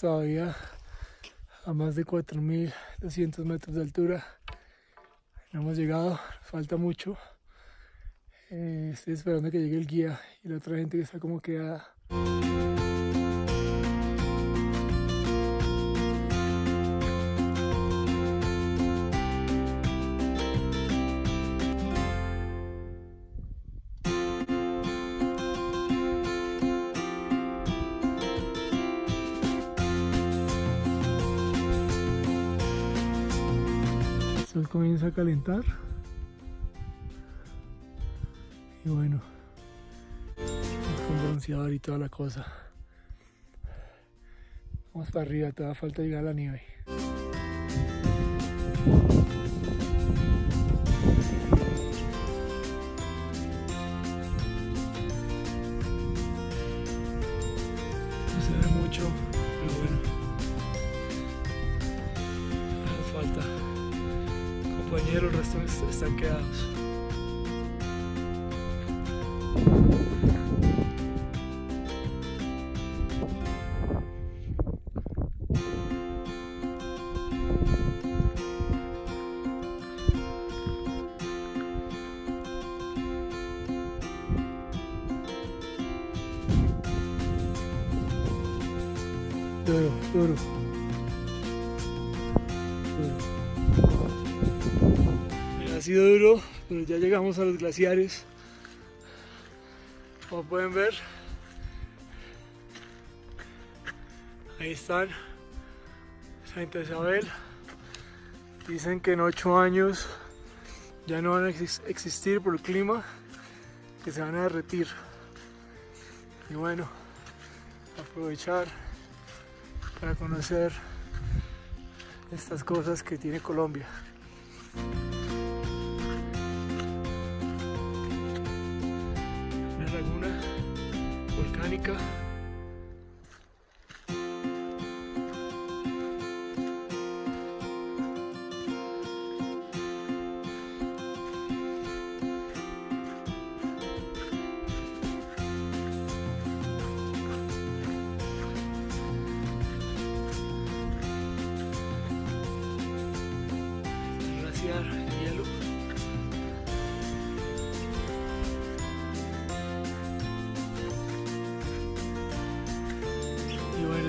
Todavía a más de 4.200 metros de altura. No hemos llegado, falta mucho. Eh, estoy esperando que llegue el guía y la otra gente que está como quedada. Sol comienza a calentar. Y bueno, con bronceador y toda la cosa. Vamos para arriba, todavía falta llegar a la nieve. Compañeros, el resto est- están quedados. Sido duro, pero ya llegamos a los glaciares. Como pueden ver, ahí están. Santa Isabel. Dicen que en ocho años ya no van a exis- existir por el clima, que se van a derretir. Y bueno, aprovechar para conocer estas cosas que tiene Colombia.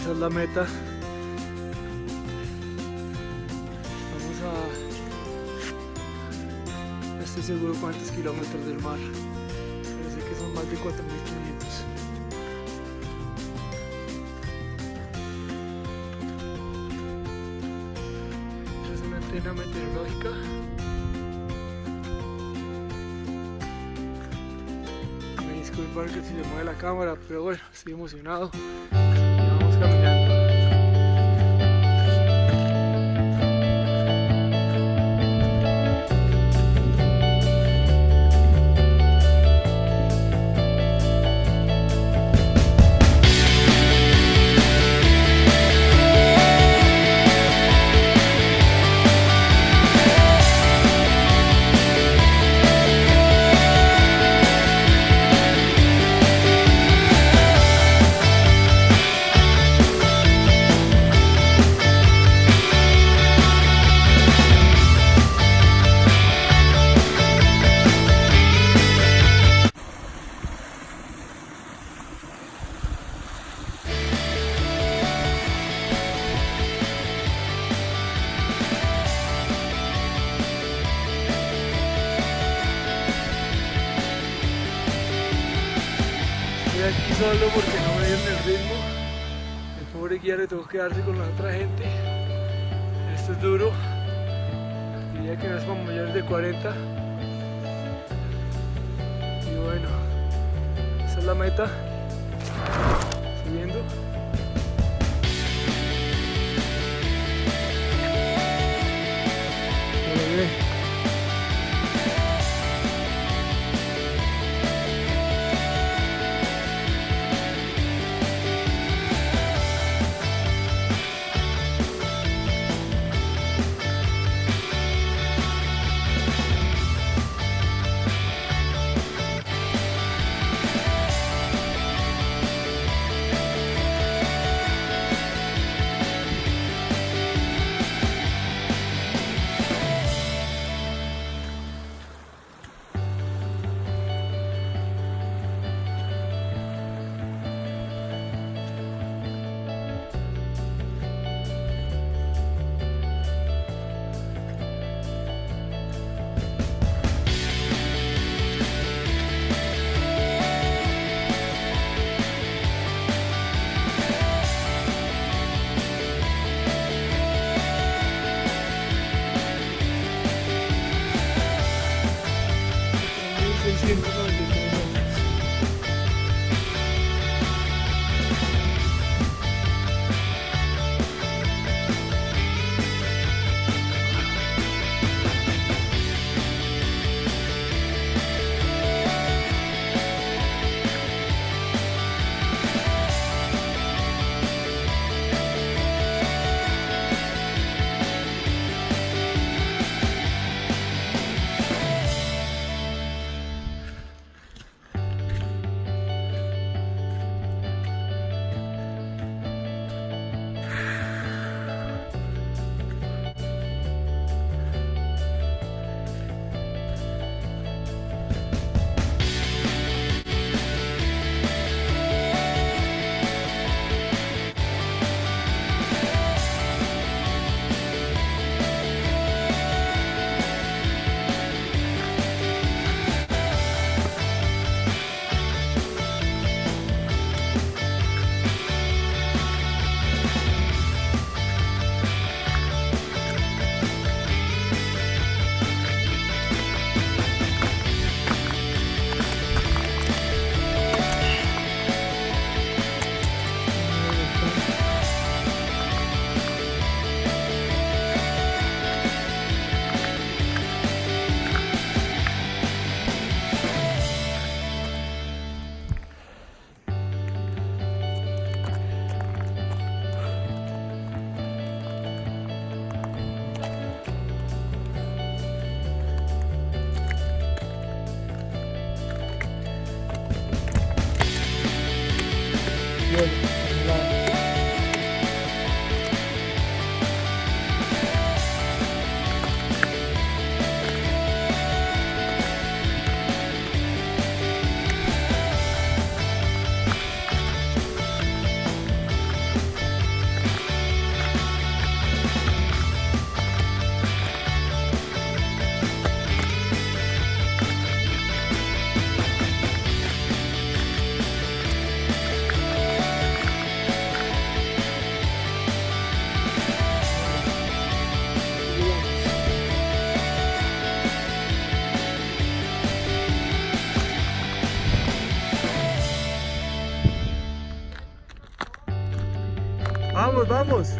Esa es la meta. Vamos a... No estoy seguro cuántos kilómetros del mar. Sé que son más de 4.500. Esta es una antena meteorológica. Me disculpan que se mueve la cámara, pero bueno, estoy emocionado. Y vamos solo porque no me dieron el ritmo. El pobre guía le tocó quedarse con la otra gente. Esto es duro. Diría que no es para mayores de 40. Y bueno, esa es la meta. Subiendo. Vamos, vamos.